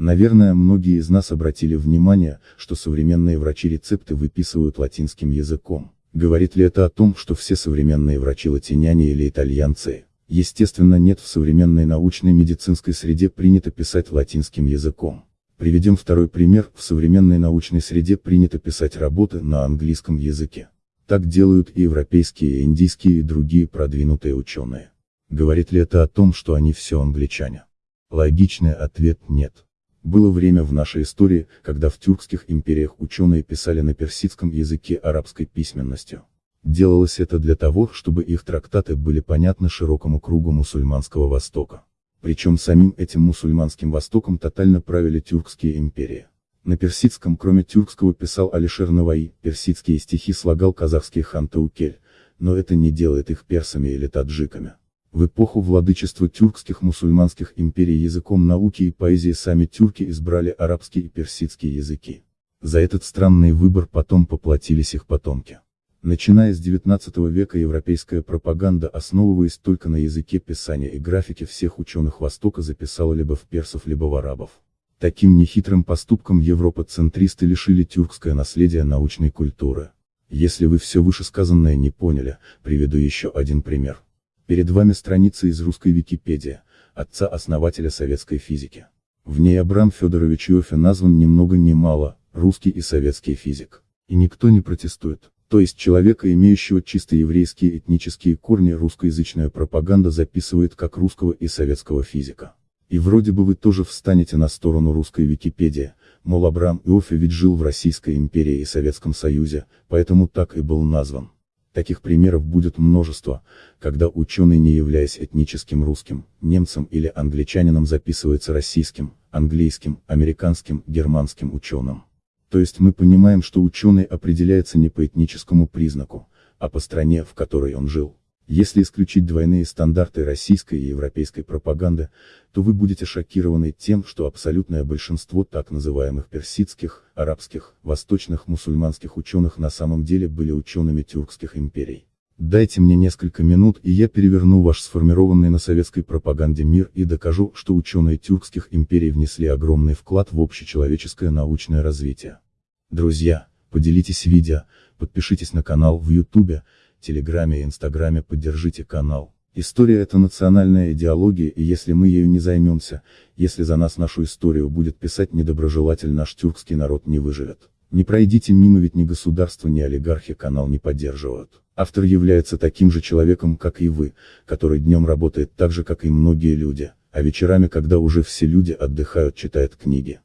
Наверное, многие из нас обратили внимание, что современные врачи рецепты выписывают латинским языком. Говорит ли это о том, что все современные врачи латиняне или итальянцы? Естественно нет в современной научной медицинской среде принято писать латинским языком. Приведем второй пример, в современной научной среде принято писать работы на английском языке. Так делают и европейские, и индийские, и другие продвинутые ученые. Говорит ли это о том, что они все англичане? Логичный ответ – нет. Было время в нашей истории, когда в тюркских империях ученые писали на персидском языке арабской письменностью. Делалось это для того, чтобы их трактаты были понятны широкому кругу мусульманского Востока. Причем самим этим мусульманским Востоком тотально правили тюркские империи. На персидском кроме тюркского писал Алишер Наваи, персидские стихи слагал казахский хан Таукель, но это не делает их персами или таджиками. В эпоху владычества тюркских мусульманских империй языком науки и поэзии сами тюрки избрали арабский и персидский языки. За этот странный выбор потом поплатились их потомки. Начиная с XIX века европейская пропаганда, основываясь только на языке писания и графике всех ученых Востока записала либо в персов, либо в арабов. Таким нехитрым поступком европоцентристы лишили тюркское наследие научной культуры. Если вы все вышесказанное не поняли, приведу еще один пример. Перед вами страница из русской Википедии, отца-основателя советской физики. В ней Абрам Федорович Иофе назван ни много ни мало, русский и советский физик. И никто не протестует. То есть человека, имеющего чисто еврейские этнические корни, русскоязычная пропаганда записывает как русского и советского физика. И вроде бы вы тоже встанете на сторону русской Википедии, мол Абрам Иофе ведь жил в Российской империи и Советском Союзе, поэтому так и был назван. Таких примеров будет множество, когда ученый не являясь этническим русским, немцем или англичанином записывается российским, английским, американским, германским ученым. То есть мы понимаем, что ученый определяется не по этническому признаку, а по стране, в которой он жил. Если исключить двойные стандарты российской и европейской пропаганды, то вы будете шокированы тем, что абсолютное большинство так называемых персидских, арабских, восточных мусульманских ученых на самом деле были учеными тюркских империй. Дайте мне несколько минут и я переверну ваш сформированный на советской пропаганде мир и докажу, что ученые тюркских империй внесли огромный вклад в общечеловеческое научное развитие. Друзья, поделитесь видео, подпишитесь на канал в ютубе, Телеграме и Инстаграме поддержите канал. История это национальная идеология и если мы ею не займемся, если за нас нашу историю будет писать недоброжелатель наш тюркский народ не выживет. Не пройдите мимо ведь ни государство ни олигархи канал не поддерживают. Автор является таким же человеком как и вы, который днем работает так же как и многие люди, а вечерами когда уже все люди отдыхают читает книги.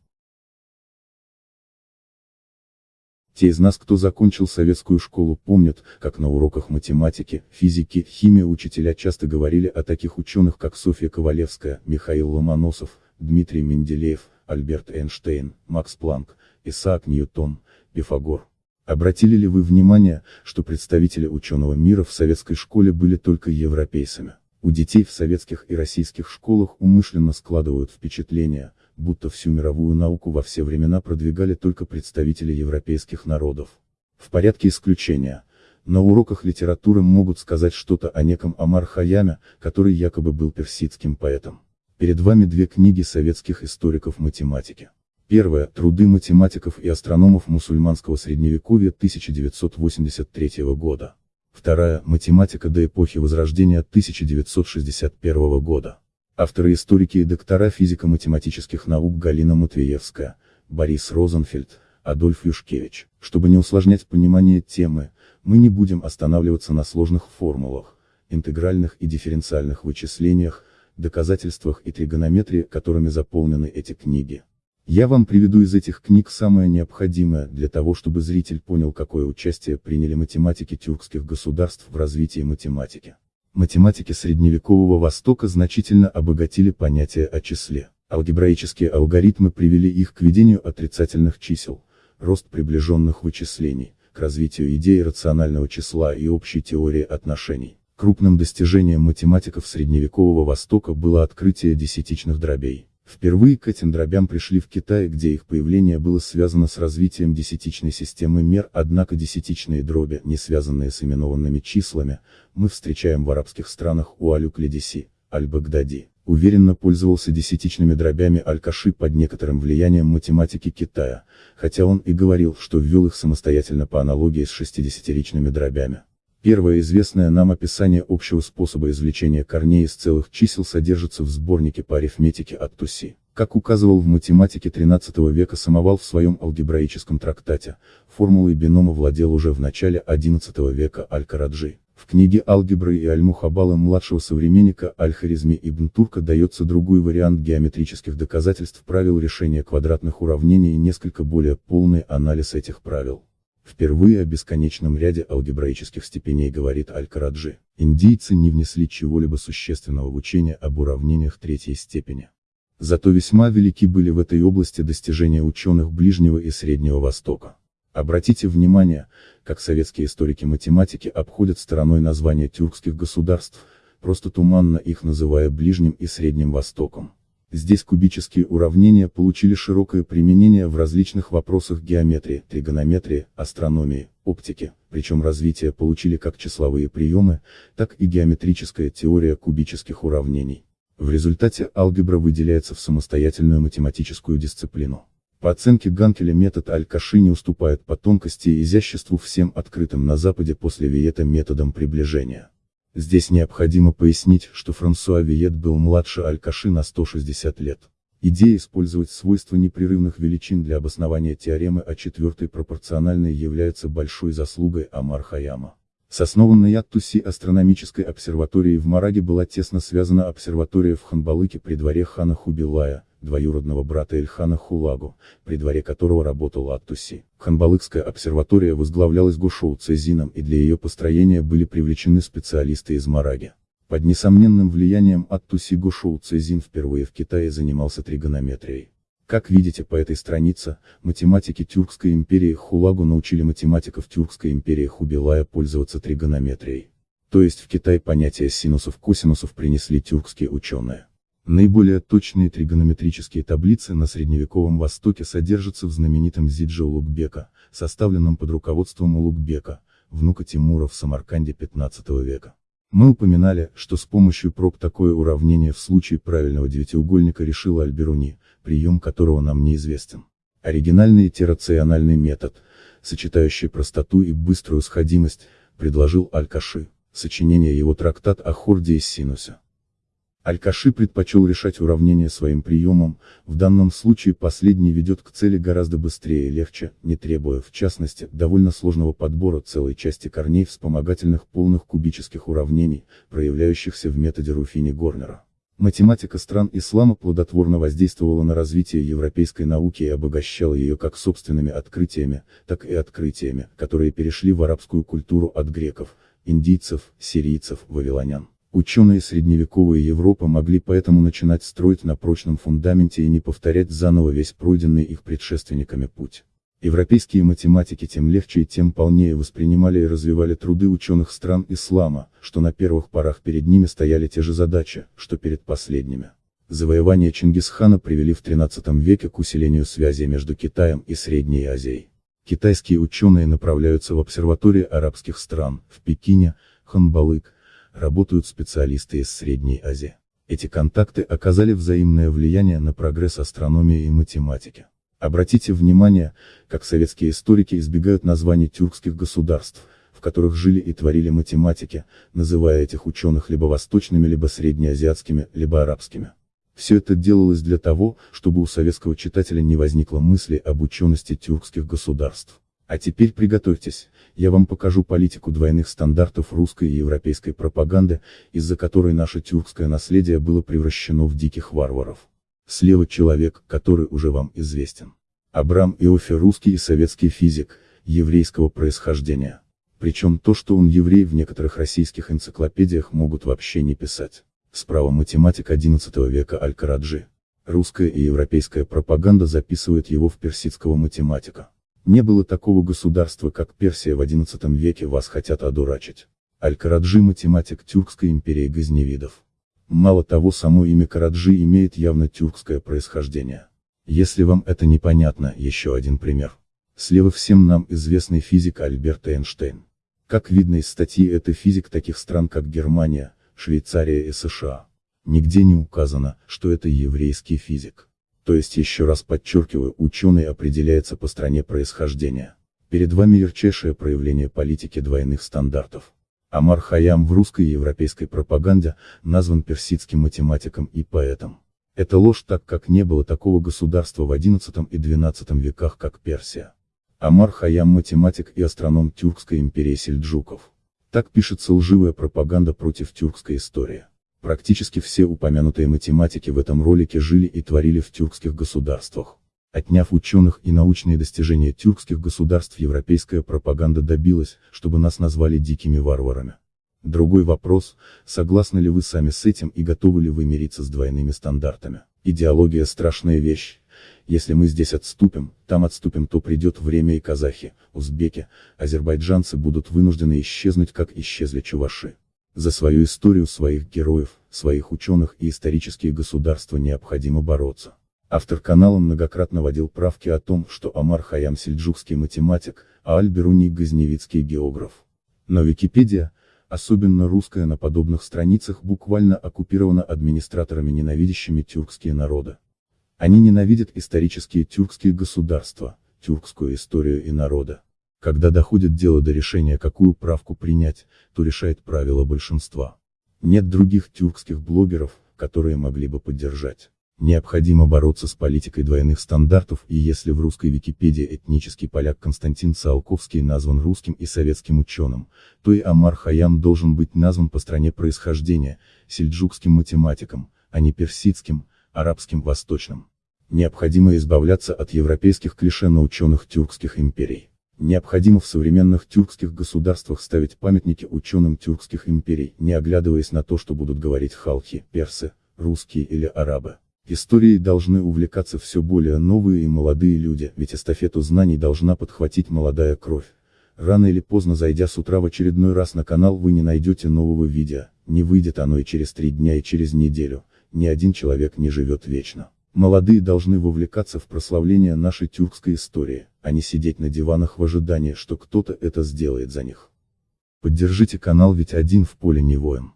Те из нас, кто закончил советскую школу, помнят, как на уроках математики, физики, химии учителя часто говорили о таких ученых, как Софья Ковалевская, Михаил Ломоносов, Дмитрий Менделеев, Альберт Эйнштейн, Макс Планк, Исаак Ньютон, Пифагор. Обратили ли вы внимание, что представители ученого мира в советской школе были только европейцами? У детей в советских и российских школах умышленно складывают впечатление, будто всю мировую науку во все времена продвигали только представители европейских народов. В порядке исключения. На уроках литературы могут сказать что-то о неком Амар Хаяме, который якобы был персидским поэтом. Перед вами две книги советских историков математики. Первая – Труды математиков и астрономов мусульманского средневековья 1983 года. Вторая – Математика до эпохи Возрождения 1961 года. Авторы историки и доктора физико-математических наук Галина Матвеевская, Борис Розенфельд, Адольф Юшкевич. Чтобы не усложнять понимание темы, мы не будем останавливаться на сложных формулах, интегральных и дифференциальных вычислениях, доказательствах и тригонометрии, которыми заполнены эти книги. Я вам приведу из этих книг самое необходимое для того, чтобы зритель понял, какое участие приняли математики тюркских государств в развитии математики математики средневекового Востока значительно обогатили понятие о числе. Алгебраические алгоритмы привели их к ведению отрицательных чисел, рост приближенных вычислений, к развитию идеи рационального числа и общей теории отношений. Крупным достижением математиков средневекового Востока было открытие десятичных дробей. Впервые к этим дробям пришли в Китае, где их появление было связано с развитием десятичной системы мер, однако десятичные дроби, не связанные с именованными числами, мы встречаем в арабских странах у Алюк-Ледиси, Аль-Багдади. уверенно пользовался десятичными дробями Аль-Каши под некоторым влиянием математики Китая, хотя он и говорил, что ввел их самостоятельно по аналогии с шестидесятиричными дробями. Первое известное нам описание общего способа извлечения корней из целых чисел содержится в сборнике по арифметике от Туси. Как указывал в математике XIII века Самовал в своем алгебраическом трактате, формулой бинома владел уже в начале XI века Аль-Караджи. В книге «Алгебры» и Аль-Мухабала младшего современника Аль-Харизми ибн Турка дается другой вариант геометрических доказательств правил решения квадратных уравнений и несколько более полный анализ этих правил. Впервые о бесконечном ряде алгебраических степеней говорит Аль-Караджи. Индийцы не внесли чего-либо существенного в учение об уравнениях третьей степени. Зато весьма велики были в этой области достижения ученых Ближнего и Среднего Востока. Обратите внимание, как советские историки математики обходят стороной названия тюркских государств, просто туманно их называя Ближним и Средним Востоком. Здесь кубические уравнения получили широкое применение в различных вопросах геометрии, тригонометрии, астрономии, оптики, причем развитие получили как числовые приемы, так и геометрическая теория кубических уравнений. В результате алгебра выделяется в самостоятельную математическую дисциплину. По оценке Ганкеля метод Аль-Каши не уступает по тонкости и изяществу всем открытым на Западе после Виета методом приближения. Здесь необходимо пояснить, что Франсуа Виет был младше Аль-Каши на 160 лет. Идея использовать свойства непрерывных величин для обоснования теоремы о четвертой пропорциональной является большой заслугой Амар Хаяма. С основанной Аттуси астрономической обсерваторией в Мараге была тесно связана обсерватория в Ханбалыке при дворе хана Хубилая, двоюродного брата Эльхана Хулагу, при дворе которого работал Аттуси. Ханбалыкская обсерватория возглавлялась Гушоу Цезином и для ее построения были привлечены специалисты из Мараги. Под несомненным влиянием Аттуси Гушоу Цезин впервые в Китае занимался тригонометрией. Как видите по этой странице, математики Тюркской империи Хулагу научили математиков Тюркской империи Хубилая пользоваться тригонометрией. То есть в Китай понятие синусов-косинусов принесли тюркские ученые. Наиболее точные тригонометрические таблицы на средневековом Востоке содержатся в знаменитом Зидже Улугбека, составленном под руководством Улугбека, внука Тимура в Самарканде 15 века. Мы упоминали, что с помощью проб такое уравнение в случае правильного девятиугольника решила Альберуни, прием которого нам неизвестен. Оригинальный террациональный метод, сочетающий простоту и быструю сходимость, предложил Аль-Каши, сочинение его трактат о хорде и синусе. Аль-Каши предпочел решать уравнения своим приемом, в данном случае последний ведет к цели гораздо быстрее и легче, не требуя, в частности, довольно сложного подбора целой части корней вспомогательных полных кубических уравнений, проявляющихся в методе Руфини-Горнера. Математика стран ислама плодотворно воздействовала на развитие европейской науки и обогащала ее как собственными открытиями, так и открытиями, которые перешли в арабскую культуру от греков, индийцев, сирийцев, вавилонян. Ученые средневековой Европы могли поэтому начинать строить на прочном фундаменте и не повторять заново весь пройденный их предшественниками путь. Европейские математики тем легче и тем полнее воспринимали и развивали труды ученых стран ислама, что на первых порах перед ними стояли те же задачи, что перед последними. Завоевания Чингисхана привели в XIII веке к усилению связи между Китаем и Средней Азией. Китайские ученые направляются в обсерватории арабских стран, в Пекине, Ханбалык, работают специалисты из Средней Азии. Эти контакты оказали взаимное влияние на прогресс астрономии и математики. Обратите внимание, как советские историки избегают названий тюркских государств, в которых жили и творили математики, называя этих ученых либо восточными, либо среднеазиатскими, либо арабскими. Все это делалось для того, чтобы у советского читателя не возникло мысли об учености тюркских государств. А теперь приготовьтесь, я вам покажу политику двойных стандартов русской и европейской пропаганды, из-за которой наше тюркское наследие было превращено в диких варваров. Слева человек, который уже вам известен. Абрам Иофе русский и советский физик, еврейского происхождения. Причем то, что он еврей в некоторых российских энциклопедиях могут вообще не писать. Справа математик XI века Аль-Караджи. Русская и европейская пропаганда записывает его в персидского математика. Не было такого государства, как Персия в XI веке вас хотят одурачить. Аль-Караджи математик Тюркской империи Газневидов. Мало того само имя Караджи имеет явно тюркское происхождение. Если вам это непонятно, еще один пример. Слева всем нам известный физик Альберт Эйнштейн. Как видно из статьи это физик таких стран как Германия, Швейцария и США. Нигде не указано, что это еврейский физик. То есть еще раз подчеркиваю, ученый определяется по стране происхождения. Перед вами ярчайшее проявление политики двойных стандартов. Амар Хаям в русской и европейской пропаганде назван персидским математиком и поэтом. Это ложь так как не было такого государства в XI и XII веках как Персия. Амар Хаям математик и астроном Тюркской империи сельджуков. Так пишется лживая пропаганда против тюркской истории. Практически все упомянутые математики в этом ролике жили и творили в тюркских государствах. Отняв ученых и научные достижения тюркских государств европейская пропаганда добилась, чтобы нас назвали дикими варварами. Другой вопрос, согласны ли вы сами с этим и готовы ли вы мириться с двойными стандартами. Идеология страшная вещь. Если мы здесь отступим, там отступим, то придет время и казахи, узбеки, азербайджанцы будут вынуждены исчезнуть, как исчезли чуваши. За свою историю своих героев, своих ученых и исторические государства необходимо бороться. Автор канала многократно водил правки о том, что Амар Хаям сельджукский математик, а Аль-Беруни газневицкий географ. Но Википедия, особенно русская на подобных страницах буквально оккупирована администраторами ненавидящими тюркские народы. Они ненавидят исторические тюркские государства, тюркскую историю и народа. Когда доходит дело до решения какую правку принять, то решает правило большинства. Нет других тюркских блогеров, которые могли бы поддержать. Необходимо бороться с политикой двойных стандартов и если в русской Википедии этнический поляк Константин Циолковский назван русским и советским ученым, то и Амар Хаям должен быть назван по стране происхождения, сельджукским математиком, а не персидским, арабским восточным. Необходимо избавляться от европейских клише на ученых тюркских империй. Необходимо в современных тюркских государствах ставить памятники ученым тюркских империй, не оглядываясь на то, что будут говорить халхи, персы, русские или арабы. Историей должны увлекаться все более новые и молодые люди, ведь эстафету знаний должна подхватить молодая кровь. Рано или поздно зайдя с утра в очередной раз на канал вы не найдете нового видео, не выйдет оно и через три дня и через неделю, ни один человек не живет вечно. Молодые должны вовлекаться в прославление нашей тюркской истории, а не сидеть на диванах в ожидании, что кто-то это сделает за них. Поддержите канал ведь один в поле не воин.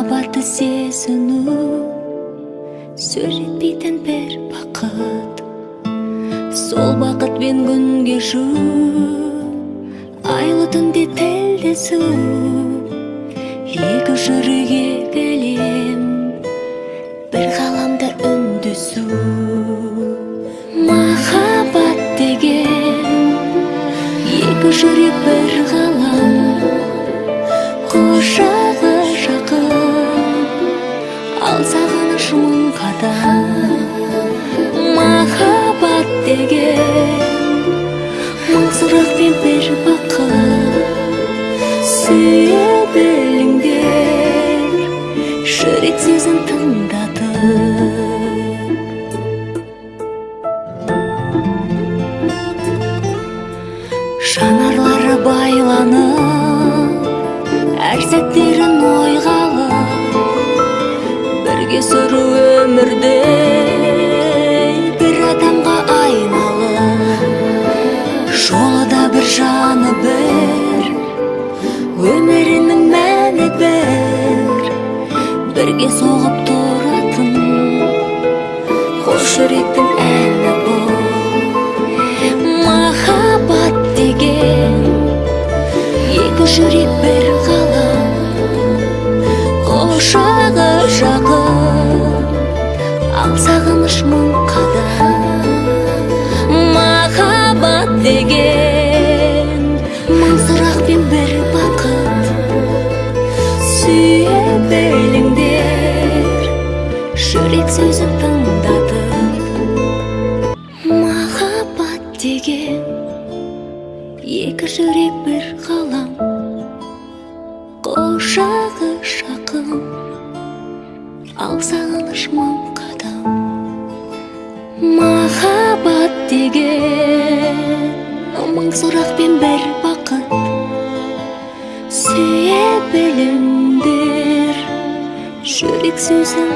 Махаббатты сезіну сөз жетпейтін бір бақыт сол бақытпен күн кешу айлы түнде тілдесу екі жүрек екі әлем бір ғаламда үндесу махаббат деген екі жүрек бір ғалам жақын ал сағыныш мың қадам. Махаббат деген мың сұрақ пен бір бақыт сүйе біліңдер жүрек сөзін тыңдатып. Жанарлары байланып әр сәттерін сүру өмірде. Бір адамға айналып жолы да бір жаны бір. Өмірінің мәні бір. Бірге соғып тұратын қос жүректің әні бұл. Махаббат деген екі жүрек бір ғалам. Құшағы жақын ал сағыныш мың қадам. Махаббат деген мың сұрақ пен бір бақыт. Сүйе біліңдер жүрек сөзін тыңдатып махаббат деген екі жүрек бір ғалам. Құшағы жақын ал сағыныш мың махаббат деген мың сұрақ пен бір бақыт сүйе біліңдер жүрек сөзін